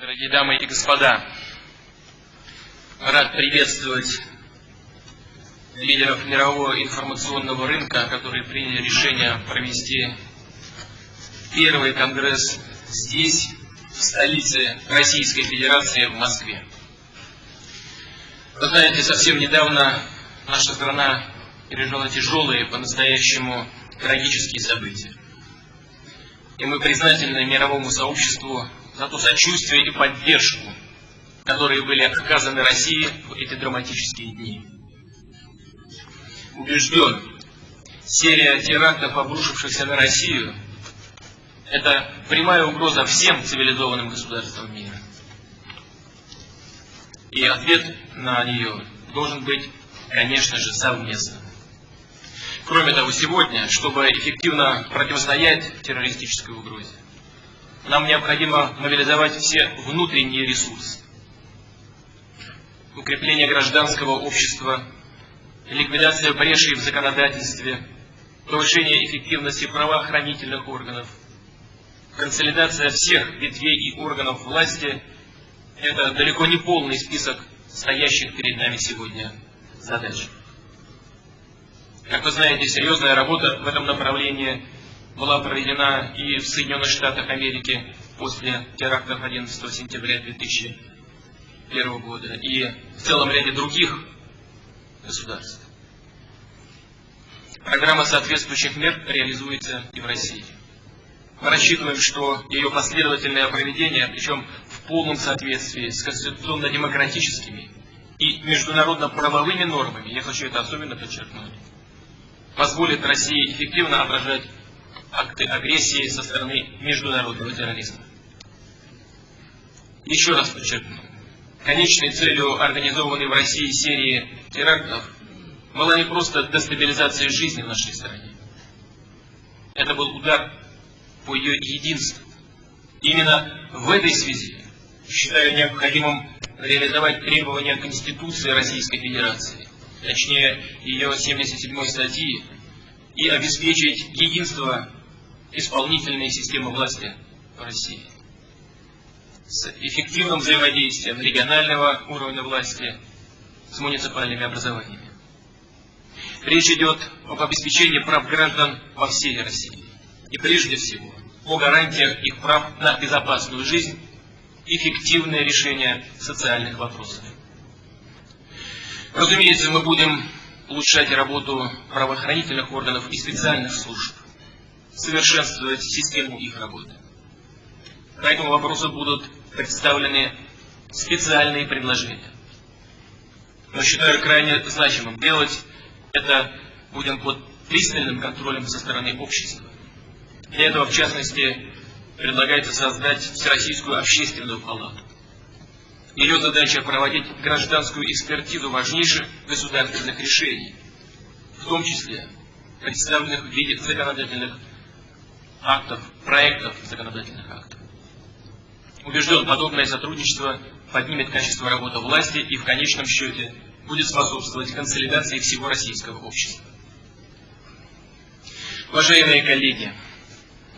Дорогие дамы и господа, рад приветствовать лидеров мирового информационного рынка, которые приняли решение провести первый конгресс здесь, в столице Российской Федерации, в Москве. Вы знаете, совсем недавно наша страна пережила тяжелые, по-настоящему трагические события. И мы признательны мировому сообществу за то сочувствие и поддержку, которые были оказаны России в эти драматические дни. Убежден, серия терактов, обрушившихся на Россию, это прямая угроза всем цивилизованным государствам мира. И ответ на нее должен быть, конечно же, совместным. Кроме того, сегодня, чтобы эффективно противостоять террористической угрозе, нам необходимо мобилизовать все внутренние ресурсы. Укрепление гражданского общества, ликвидация брешей в законодательстве, повышение эффективности правоохранительных органов, консолидация всех ветвей и органов власти – это далеко не полный список стоящих перед нами сегодня задач. Как вы знаете, серьезная работа в этом направлении была проведена и в Соединенных Штатах Америки после терактов 11 сентября 2001 года, и в целом ряде других государств. Программа соответствующих мер реализуется и в России. Мы рассчитываем, что ее последовательное проведение, причем в полном соответствии с конституционно-демократическими и международно-правовыми нормами, я хочу это особенно подчеркнуть, позволит России эффективно отражать акты агрессии со стороны международного терроризма. Еще раз подчеркну, конечной целью организованной в России серии терактов была не просто дестабилизация жизни в нашей стране. Это был удар по ее единству. Именно в этой связи считаю необходимым реализовать требования Конституции Российской Федерации, точнее ее 77 статьи, и обеспечить единство исполнительной системы власти в России с эффективным взаимодействием регионального уровня власти с муниципальными образованиями. Речь идет об обеспечении прав граждан во всей России. И прежде всего о гарантиях их прав на безопасную жизнь, эффективное решение социальных вопросов. Разумеется, мы будем улучшать работу правоохранительных органов и специальных служб, совершенствовать систему их работы. По этому вопросу будут представлены специальные предложения. Но считаю крайне значимым делать это будем под пристальным контролем со стороны общества. Для этого, в частности, предлагается создать Всероссийскую общественную палату. Ее задача проводить гражданскую экспертизу важнейших государственных решений, в том числе представленных в виде законодательных актов, проектов законодательных актов. Убежден, подобное сотрудничество поднимет качество работы власти и в конечном счете будет способствовать консолидации всего российского общества. Уважаемые коллеги,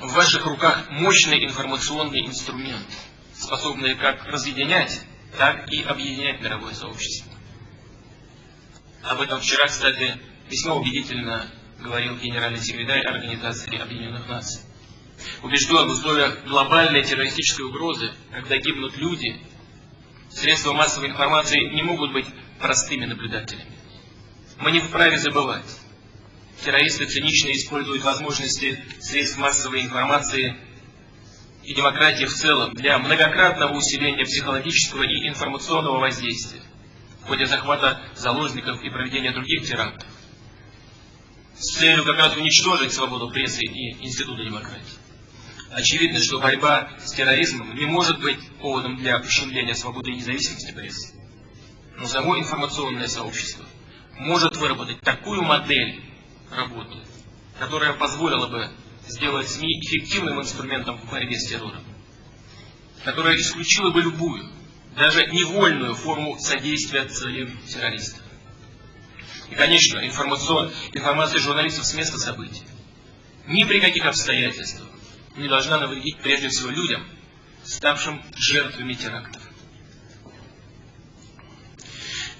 в ваших руках мощный информационный инструмент, способный как разъединять, так и объединять мировое сообщество. Об этом вчера, кстати, весьма убедительно говорил генеральный секретарь Организации Объединенных Наций. Убежден, в условиях глобальной террористической угрозы, когда гибнут люди, средства массовой информации не могут быть простыми наблюдателями. Мы не вправе забывать. Террористы цинично используют возможности средств массовой информации и демократии в целом для многократного усиления психологического и информационного воздействия в ходе захвата заложников и проведения других терактов с целью как раз уничтожить свободу прессы и института демократии. Очевидно, что борьба с терроризмом не может быть поводом для ущемления свободы и независимости прессы. Но само информационное сообщество может выработать такую модель работы, которая позволила бы сделать СМИ эффективным инструментом в борьбе с террором, которая исключила бы любую, даже невольную форму содействия целям террористов. И, конечно, информация журналистов с места событий ни при каких обстоятельствах не должна навредить прежде всего людям, ставшим жертвами терактов.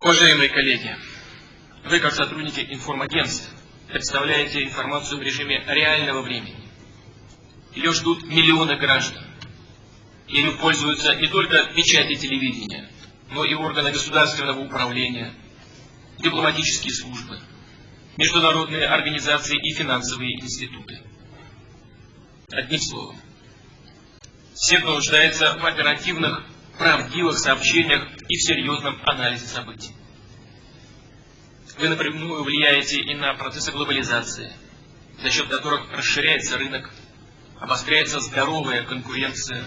Уважаемые коллеги, вы, как сотрудники информагентств, представляете информацию в режиме реального времени. Ее ждут миллионы граждан. Ею пользуются не только печати телевидения, но и органы государственного управления, дипломатические службы, международные организации и финансовые институты. Одним словом, все, кто нуждается в оперативных, правдивых сообщениях и в серьезном анализе событий. Вы напрямую влияете и на процессы глобализации, за счет которых расширяется рынок, обостряется здоровая конкуренция,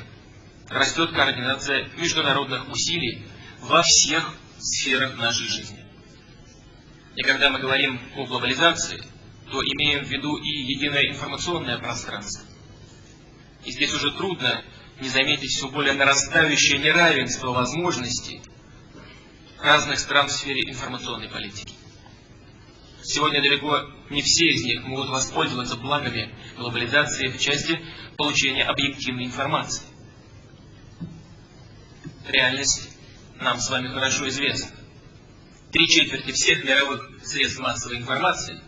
растет координация международных усилий во всех сферах нашей жизни. И когда мы говорим о глобализации, то имеем в виду и единое информационное пространство. И здесь уже трудно не заметить все более нарастающее неравенство возможностей разных стран в сфере информационной политики. Сегодня далеко не все из них могут воспользоваться благами глобализации в части получения объективной информации. Реальность нам с вами хорошо известна. Три четверти всех мировых средств массовой информации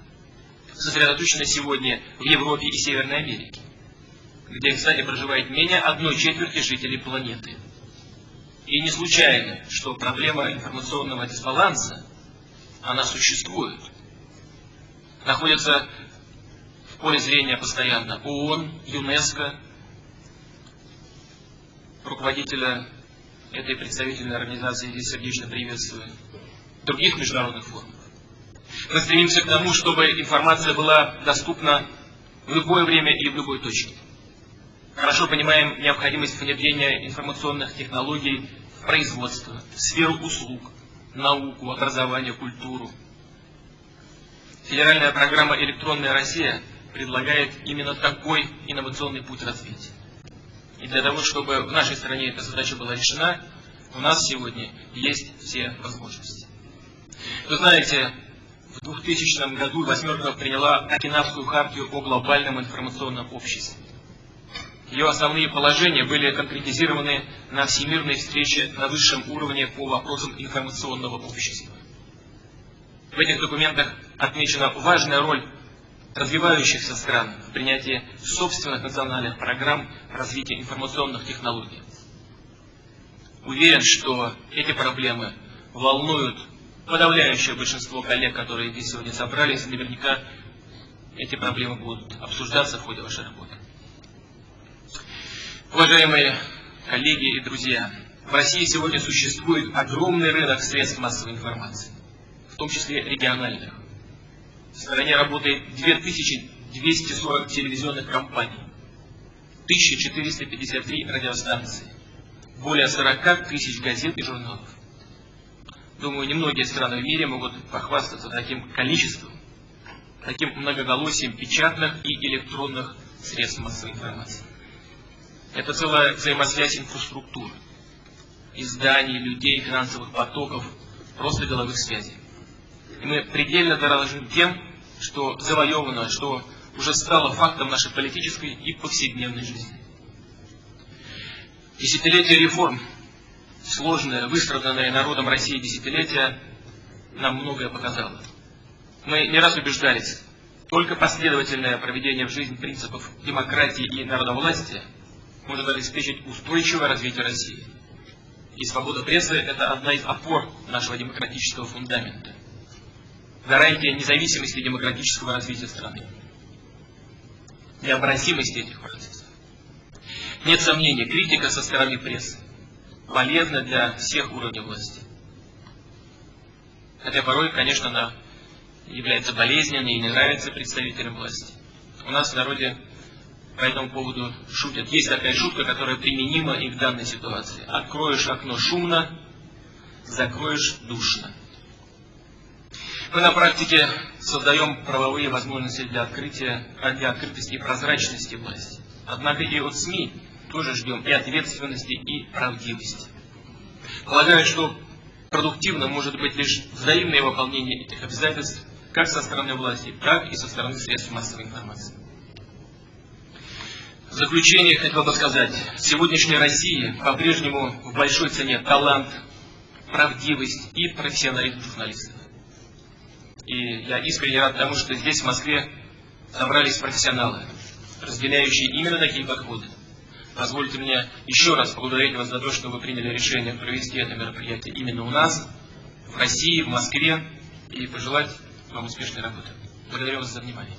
сосредоточены сегодня в Европе и Северной Америке, где, кстати, проживает менее одной четверти жителей планеты. И не случайно, что проблема информационного дисбаланса, она существует – находятся в поле зрения постоянно ООН, ЮНЕСКО, руководителя этой представительной организации здесь сердечно приветствую, других международных форумов. Мы стремимся к тому, чтобы информация была доступна в любое время и в любой точке. Хорошо понимаем необходимость внедрения информационных технологий в производство, в сферу услуг, науку, образование, культуру, Федеральная программа «Электронная Россия» предлагает именно такой инновационный путь развития. И для того, чтобы в нашей стране эта задача была решена, у нас сегодня есть все возможности. Вы знаете, в 2000 году «восьмерка» приняла Окинавскую хартию о глобальном информационном обществе. Ее основные положения были конкретизированы на всемирной встрече на высшем уровне по вопросам информационного общества. В этих документах отмечена важная роль развивающихся стран в принятии собственных национальных программ развития информационных технологий. Уверен, что эти проблемы волнуют подавляющее большинство коллег, которые здесь сегодня собрались, и наверняка эти проблемы будут обсуждаться в ходе вашей работы. Уважаемые коллеги и друзья, в России сегодня существует огромный рынок средств массовой информации в том числе региональных. В стране работает 2240 телевизионных компаний, 1453 радиостанции, более 40 тысяч газет и журналов. Думаю, немногие страны в мире могут похвастаться таким количеством, таким многоголосием печатных и электронных средств массовой информации. Это целая взаимосвязь инфраструктуры, изданий, людей, финансовых потоков, просто деловых связей. И мы предельно дорожим тем, что завоевано, что уже стало фактом нашей политической и повседневной жизни. Десятилетие реформ, сложное, выстраданное народом России десятилетия, нам многое показало. Мы не раз убеждались, только последовательное проведение в жизнь принципов демократии и народовластия может обеспечить устойчивое развитие России. И свобода прессы – это одна из опор нашего демократического фундамента гарантия независимости демократического развития страны. Необратимости этих процессов. Нет сомнений, критика со стороны прессы полезна для всех уровней власти. Хотя порой, конечно, она является болезненной и не нравится представителям власти. У нас в народе по этому поводу шутят. Есть такая шутка, которая применима и в данной ситуации. Откроешь окно шумно, закроешь душно. Мы на практике создаем правовые возможности для открытия, для открытости и прозрачности власти. Однако и от СМИ тоже ждем и ответственности, и правдивости. Полагаю, что продуктивно может быть лишь взаимное выполнение этих обязательств как со стороны власти, так и со стороны средств массовой информации. В заключение хотел бы сказать, в сегодняшней России по-прежнему в большой цене талант, правдивость и профессионализм журналистов. И я искренне рад тому, что здесь, в Москве, собрались профессионалы, разделяющие именно такие подходы. Позвольте мне еще раз поблагодарить вас за то, что вы приняли решение провести это мероприятие именно у нас, в России, в Москве, и пожелать вам успешной работы. Благодарю вас за внимание.